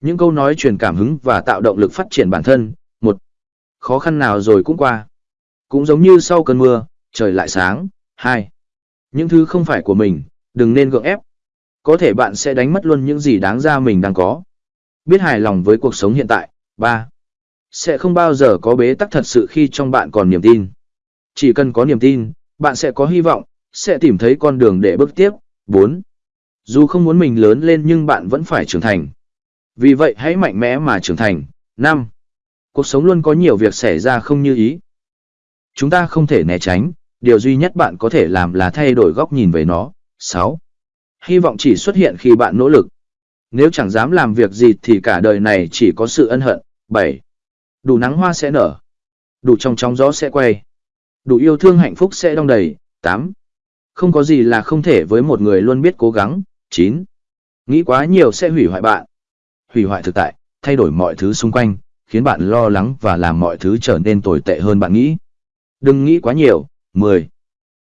Những câu nói truyền cảm hứng và tạo động lực phát triển bản thân. Một, khó khăn nào rồi cũng qua. Cũng giống như sau cơn mưa, trời lại sáng. Hai, những thứ không phải của mình, đừng nên gượng ép. Có thể bạn sẽ đánh mất luôn những gì đáng ra mình đang có. Biết hài lòng với cuộc sống hiện tại. Ba, sẽ không bao giờ có bế tắc thật sự khi trong bạn còn niềm tin. Chỉ cần có niềm tin, bạn sẽ có hy vọng, sẽ tìm thấy con đường để bước tiếp. 4. Dù không muốn mình lớn lên nhưng bạn vẫn phải trưởng thành. Vì vậy hãy mạnh mẽ mà trưởng thành. 5. Cuộc sống luôn có nhiều việc xảy ra không như ý. Chúng ta không thể né tránh, điều duy nhất bạn có thể làm là thay đổi góc nhìn về nó. 6. Hy vọng chỉ xuất hiện khi bạn nỗ lực. Nếu chẳng dám làm việc gì thì cả đời này chỉ có sự ân hận. 7. Đủ nắng hoa sẽ nở. Đủ trong trong gió sẽ quay. Đủ yêu thương hạnh phúc sẽ đong đầy. 8. Không có gì là không thể với một người luôn biết cố gắng. 9. Nghĩ quá nhiều sẽ hủy hoại bạn. Hủy hoại thực tại, thay đổi mọi thứ xung quanh, khiến bạn lo lắng và làm mọi thứ trở nên tồi tệ hơn bạn nghĩ. Đừng nghĩ quá nhiều. 10.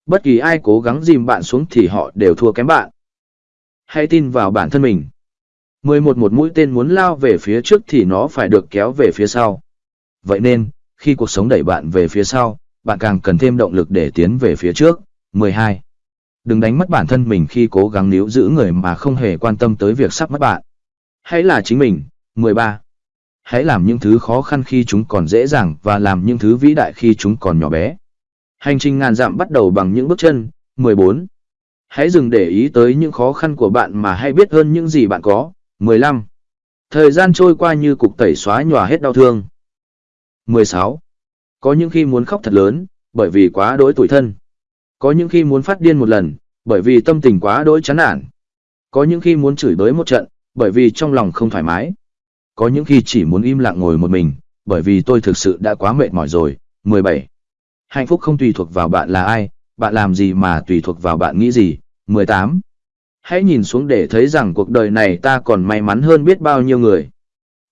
Bất kỳ ai cố gắng dìm bạn xuống thì họ đều thua kém bạn. Hãy tin vào bản thân mình. 11 một mũi tên muốn lao về phía trước thì nó phải được kéo về phía sau. Vậy nên, khi cuộc sống đẩy bạn về phía sau, bạn càng cần thêm động lực để tiến về phía trước. 12. Đừng đánh mất bản thân mình khi cố gắng níu giữ người mà không hề quan tâm tới việc sắp mất bạn. Hãy là chính mình. 13. Hãy làm những thứ khó khăn khi chúng còn dễ dàng và làm những thứ vĩ đại khi chúng còn nhỏ bé. Hành trình ngàn dặm bắt đầu bằng những bước chân. 14. Hãy dừng để ý tới những khó khăn của bạn mà hãy biết hơn những gì bạn có. 15. Thời gian trôi qua như cục tẩy xóa nhòa hết đau thương. 16. Có những khi muốn khóc thật lớn, bởi vì quá đối tủi thân. Có những khi muốn phát điên một lần, bởi vì tâm tình quá đối chán nản. Có những khi muốn chửi bới một trận, bởi vì trong lòng không thoải mái. Có những khi chỉ muốn im lặng ngồi một mình, bởi vì tôi thực sự đã quá mệt mỏi rồi. 17. Hạnh phúc không tùy thuộc vào bạn là ai, bạn làm gì mà tùy thuộc vào bạn nghĩ gì. 18. Hãy nhìn xuống để thấy rằng cuộc đời này ta còn may mắn hơn biết bao nhiêu người.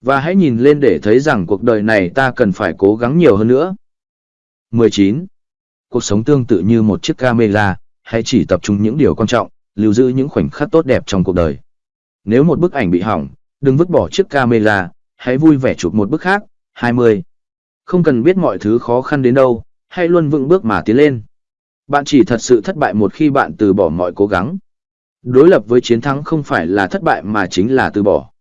Và hãy nhìn lên để thấy rằng cuộc đời này ta cần phải cố gắng nhiều hơn nữa. 19. Cuộc sống tương tự như một chiếc camera, hãy chỉ tập trung những điều quan trọng, lưu giữ những khoảnh khắc tốt đẹp trong cuộc đời. Nếu một bức ảnh bị hỏng, đừng vứt bỏ chiếc camera, hãy vui vẻ chụp một bức khác. 20. Không cần biết mọi thứ khó khăn đến đâu, hãy luôn vững bước mà tiến lên. Bạn chỉ thật sự thất bại một khi bạn từ bỏ mọi cố gắng. Đối lập với chiến thắng không phải là thất bại mà chính là từ bỏ.